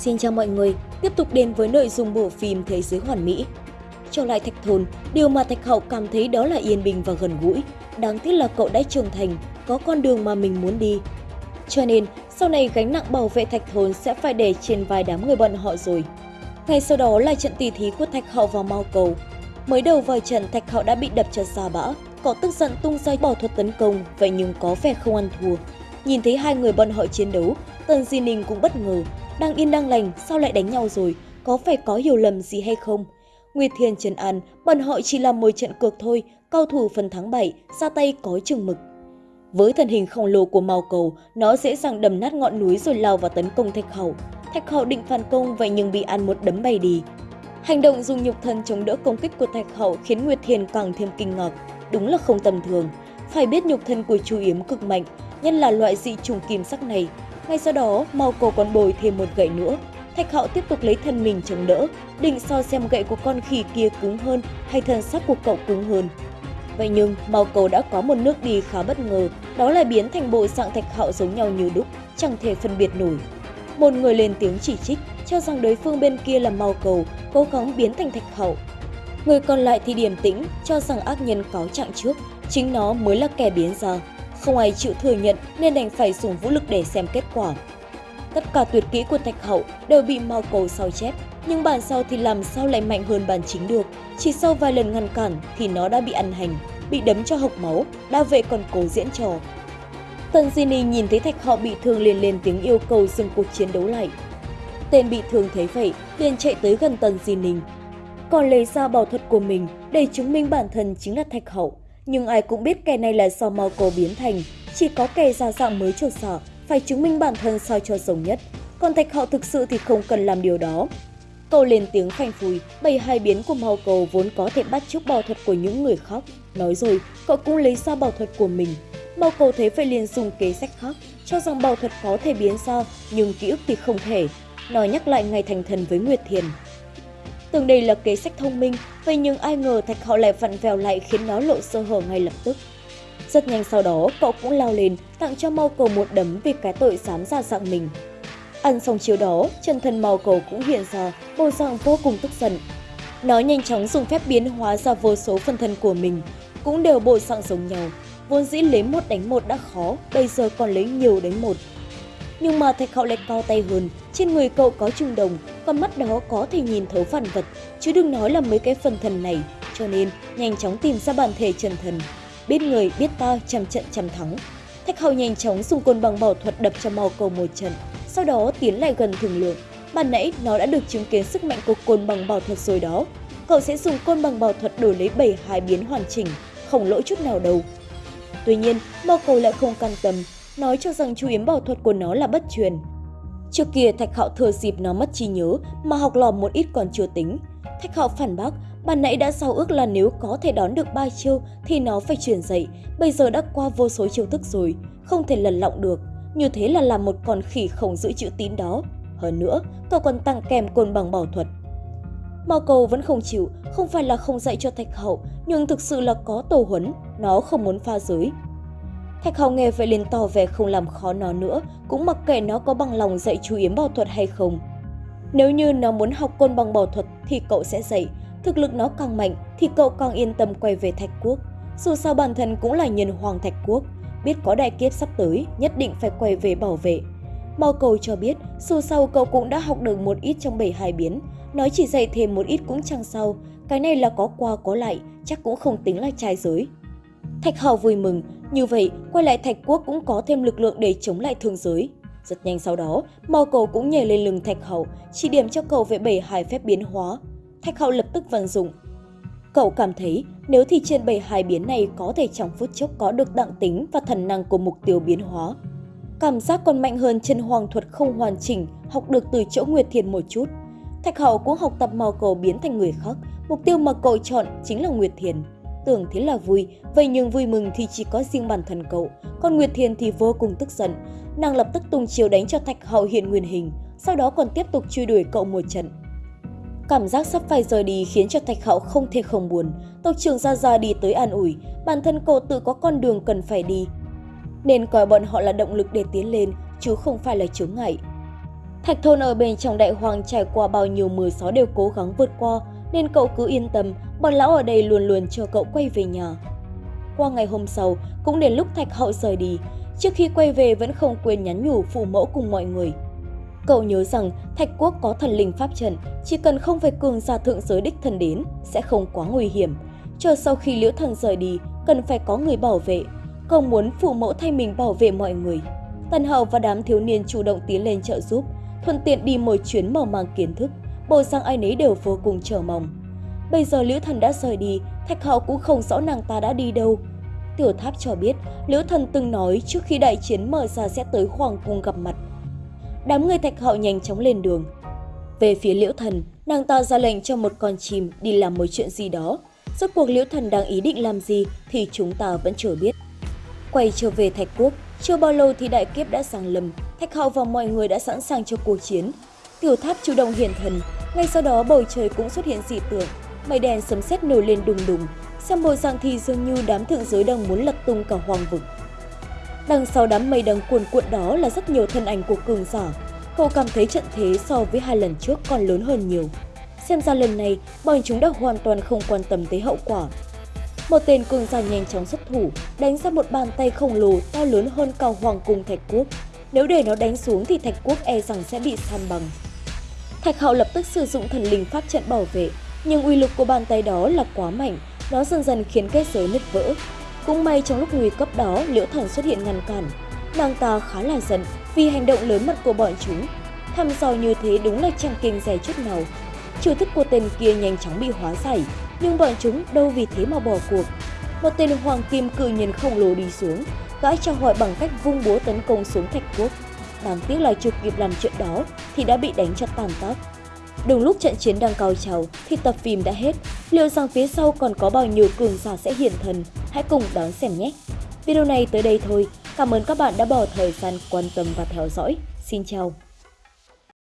Xin chào mọi người, tiếp tục đến với nội dung bộ phim Thế giới hoàn mỹ. Trở lại Thạch Thôn, điều mà Thạch Hậu cảm thấy đó là yên bình và gần gũi. Đáng tiếc là cậu đã trưởng thành, có con đường mà mình muốn đi. Cho nên, sau này gánh nặng bảo vệ Thạch Thôn sẽ phải để trên vai đám người bọn họ rồi. Ngay sau đó là trận tỷ thí của Thạch Hậu và Mao Cầu. Mới đầu vào trận Thạch Hậu đã bị đập cho xa bã, cậu tức giận tung ra bỏ thuật tấn công, vậy nhưng có vẻ không ăn thua. Nhìn thấy hai người bọn họ chiến đấu, Tần Di Ninh cũng bất ngờ, đang yên đang lành, sao lại đánh nhau rồi, có phải có hiểu lầm gì hay không? Nguyệt Thiên Trần an, bọn họ chỉ là một trận cược thôi, cao thủ phần thắng 7, ra tay có chừng mực. Với thân hình khổng lồ của mao cầu, nó dễ dàng đầm nát ngọn núi rồi lao vào tấn công Thạch Hậu. Thạch Hậu định phản công vậy nhưng bị ăn một đấm bay đi. Hành động dùng nhục thân chống đỡ công kích của Thạch Hậu khiến Nguyệt Thiên càng thêm kinh ngạc. Đúng là không tầm thường. Phải biết nhục thân của chú Yếm cực mạnh, nhân là loại dị trùng kim sắc này, ngay sau đó, Mao Cổ còn bồi thêm một gậy nữa. Thạch Hạo tiếp tục lấy thân mình chống đỡ, định so xem gậy của con khỉ kia cứng hơn hay thân xác của cậu cứng hơn. Vậy nhưng, Mao Cầu đã có một nước đi khá bất ngờ, đó là biến thành bộ dạng Thạch Hạo giống nhau như đúc, chẳng thể phân biệt nổi. Một người lên tiếng chỉ trích, cho rằng đối phương bên kia là Mao Cầu, cố gắng biến thành Thạch hậu. Người còn lại thì điềm tĩnh, cho rằng ác nhân cáo trạng trước, chính nó mới là kẻ biến ra. Không ai chịu thừa nhận nên đành phải dùng vũ lực để xem kết quả. Tất cả tuyệt kỹ của Thạch Hậu đều bị Mao Cầu sao chép, nhưng bản sau thì làm sao lại mạnh hơn bản chính được. Chỉ sau vài lần ngăn cản thì nó đã bị ăn hành, bị đấm cho hộc máu, đa vệ còn cố diễn trò. Tần Di Ni nhìn thấy Thạch Hậu bị thương liền lên tiếng yêu cầu dừng cuộc chiến đấu lại. Tên bị thương thấy vậy, liền chạy tới gần Tần Di Ninh. Còn lấy ra bảo thuật của mình để chứng minh bản thân chính là Thạch Hậu nhưng ai cũng biết kẻ này là do mau cầu biến thành. Chỉ có kẻ ra dạng mới trột sò phải chứng minh bản thân sao cho giống nhất. Còn thạch hạo thực sự thì không cần làm điều đó. Cậu lên tiếng phanh phùi, bày hai biến của màu cầu vốn có thể bắt chước bảo thuật của những người khác. Nói rồi, cậu cũng lấy ra bảo thuật của mình. mao cầu thấy phải liền dùng kế sách khác, cho rằng bảo thuật có thể biến ra, nhưng ký ức thì không thể. Nói nhắc lại ngày thành thần với Nguyệt Thiền. Tưởng đây là kế sách thông minh, vậy nhưng ai ngờ Thạch Hạo lại vặn vèo lại khiến nó lộ sơ hở ngay lập tức. Rất nhanh sau đó, cậu cũng lao lên, tặng cho Mau Cầu một đấm vì cái tội dám ra dạng mình. Ăn xong chiều đó, chân thân Mau Cầu cũng hiện ra, bộ dạng vô cùng tức giận. Nó nhanh chóng dùng phép biến hóa ra vô số phân thân của mình, cũng đều bộ dạng giống nhau. Vốn dĩ lấy một đánh một đã khó, bây giờ còn lấy nhiều đánh một, nhưng mà thạch hạo lại cao tay hơn, trên người cậu có trung đồng, con mắt đó có thể nhìn thấu phản vật, chứ đừng nói là mấy cái phần thần này, cho nên nhanh chóng tìm ra bản thể trần thần. Biết người, biết ta, trăm trận trăm thắng. Thạch hạo nhanh chóng dùng côn bằng bảo thuật đập cho màu cầu một trận, sau đó tiến lại gần thường lượng. Ban nãy nó đã được chứng kiến sức mạnh của côn bằng bảo thuật rồi đó. Cậu sẽ dùng côn bằng bảo thuật đổi lấy 7 hai biến hoàn chỉnh, không lỗi chút nào đâu. Tuy nhiên, Mao Cầu lại không can tâm, nói cho rằng chú yếm bảo thuật của nó là bất truyền. Trước kia Thạch Hạo thừa dịp nó mất trí nhớ mà học lòm một ít còn chưa tính. Thạch Hạo phản bác, ban nãy đã giao ước là nếu có thể đón được ba chiêu thì nó phải truyền dạy, bây giờ đã qua vô số chiêu thức rồi, không thể lần lọng được. Như thế là làm một con khỉ không giữ chữ tín đó. Hơn nữa, cậu còn tăng kèm côn bằng bảo thuật. Mao cầu vẫn không chịu, không phải là không dạy cho Thạch Hậu, nhưng thực sự là có tổ huấn, nó không muốn pha giới, Thạch Hào nghe vậy liền tỏ vẻ không làm khó nó nữa, cũng mặc kệ nó có bằng lòng dạy chú Yếm bảo thuật hay không. Nếu như nó muốn học côn bằng bảo thuật thì cậu sẽ dạy, thực lực nó càng mạnh thì cậu càng yên tâm quay về Thạch Quốc. Dù sao bản thân cũng là nhân hoàng Thạch Quốc, biết có đại kiếp sắp tới, nhất định phải quay về bảo vệ. Mao cầu cho biết, dù sao cậu cũng đã học được một ít trong bảy hai biến, nói chỉ dạy thêm một ít cũng chẳng sao, cái này là có qua có lại, chắc cũng không tính là trai giới. Thạch Hào vui mừng, như vậy quay lại Thạch Quốc cũng có thêm lực lượng để chống lại thương giới. Rất nhanh sau đó, Mao Cầu cũng nhảy lên lưng Thạch Hậu, chỉ điểm cho cậu về bảy hài phép biến hóa. Thạch Hậu lập tức vận dụng. Cậu cảm thấy nếu thì trên bảy hài biến này có thể trong phút chốc có được đặng tính và thần năng của mục tiêu biến hóa. Cảm giác còn mạnh hơn chân hoàng thuật không hoàn chỉnh, học được từ chỗ Nguyệt Thiền một chút. Thạch Hậu cũng học tập Mao Cầu biến thành người khác, mục tiêu mà cậu chọn chính là Nguyệt Thiền. Tưởng thế là vui, vậy nhưng vui mừng thì chỉ có riêng bản thân cậu, còn Nguyệt Thiền thì vô cùng tức giận. Nàng lập tức tung chiều đánh cho Thạch Hậu hiện nguyên hình, sau đó còn tiếp tục truy đuổi cậu một trận. Cảm giác sắp phải rời đi khiến cho Thạch Hậu không thể không buồn. Tộc trưởng ra ra đi tới an ủi, bản thân cậu tự có con đường cần phải đi. Nên coi bọn họ là động lực để tiến lên, chứ không phải là chướng ngại. Thạch Thôn ở bên trong đại hoàng trải qua bao nhiêu mưa gió đều cố gắng vượt qua, nên cậu cứ yên tâm, bọn lão ở đây luôn luôn chờ cậu quay về nhà. Qua ngày hôm sau, cũng đến lúc Thạch Hậu rời đi, trước khi quay về vẫn không quên nhắn nhủ phụ mẫu cùng mọi người. Cậu nhớ rằng Thạch Quốc có thần linh pháp trận, chỉ cần không phải cường giả thượng giới đích thần đến, sẽ không quá nguy hiểm. Chờ sau khi liễu thần rời đi, cần phải có người bảo vệ. Cậu muốn phụ mẫu thay mình bảo vệ mọi người. Tần Hậu và đám thiếu niên chủ động tiến lên trợ giúp, thuận tiện đi một chuyến mở mang kiến thức, bộ sang ai nấy đều vô cùng chờ mong. Bây giờ Liễu Thần đã rời đi, Thạch Hạo cũng không rõ nàng ta đã đi đâu. Tiểu Tháp cho biết, Liễu Thần từng nói trước khi đại chiến mở ra sẽ tới Hoàng Cung gặp mặt. Đám người Thạch Hạo nhanh chóng lên đường. Về phía Liễu Thần, nàng ta ra lệnh cho một con chim đi làm một chuyện gì đó. Rốt cuộc Liễu Thần đang ý định làm gì thì chúng ta vẫn chưa biết. Quay trở về Thạch Quốc, chưa bao lâu thì đại kiếp đã sang lầm, Thạch Hạo và mọi người đã sẵn sàng cho cuộc chiến. Tiểu tháp chủ động hiện thần, ngay sau đó bầu trời cũng xuất hiện dị tượng, mây đen sấm sét nổi lên đùng đùng, xem bộ dạng thì dường như đám thượng giới đang muốn lật tung cả hoàng vực. Đằng sau đám mây đang cuồn cuộn đó là rất nhiều thân ảnh của cường giả. Cậu cảm thấy trận thế so với hai lần trước còn lớn hơn nhiều. Xem ra lần này, bọn chúng đã hoàn toàn không quan tâm tới hậu quả. Một tên cường giả nhanh chóng xuất thủ, đánh ra một bàn tay khổng lồ to lớn hơn cao hoàng cung thạch quốc. Nếu để nó đánh xuống thì thạch quốc e rằng sẽ bị san bằng. Thạch hạo lập tức sử dụng thần linh pháp trận bảo vệ, nhưng uy lực của bàn tay đó là quá mạnh, nó dần dần khiến kết giới nứt vỡ. Cũng may trong lúc nguy cấp đó, Liễu Thần xuất hiện ngăn cản. Nàng ta khá là giận vì hành động lớn mật của bọn chúng. Thăm dò như thế đúng là chẳng kinh rẻ chút nào. Chiêu thức của tên kia nhanh chóng bị hóa giải, nhưng bọn chúng đâu vì thế mà bỏ cuộc. Một tên hoàng kim cự nhân khổng lồ đi xuống, gã chào hỏi bằng cách vung búa tấn công xuống thạch quốc. Đáng tiếc là chưa kịp làm chuyện đó thì đã bị đánh cho tàn tác. Đúng lúc trận chiến đang cao trào thì tập phim đã hết. Liệu rằng phía sau còn có bao nhiêu cường giả sẽ hiện thần? Hãy cùng đón xem nhé! Video này tới đây thôi. Cảm ơn các bạn đã bỏ thời gian quan tâm và theo dõi. Xin chào!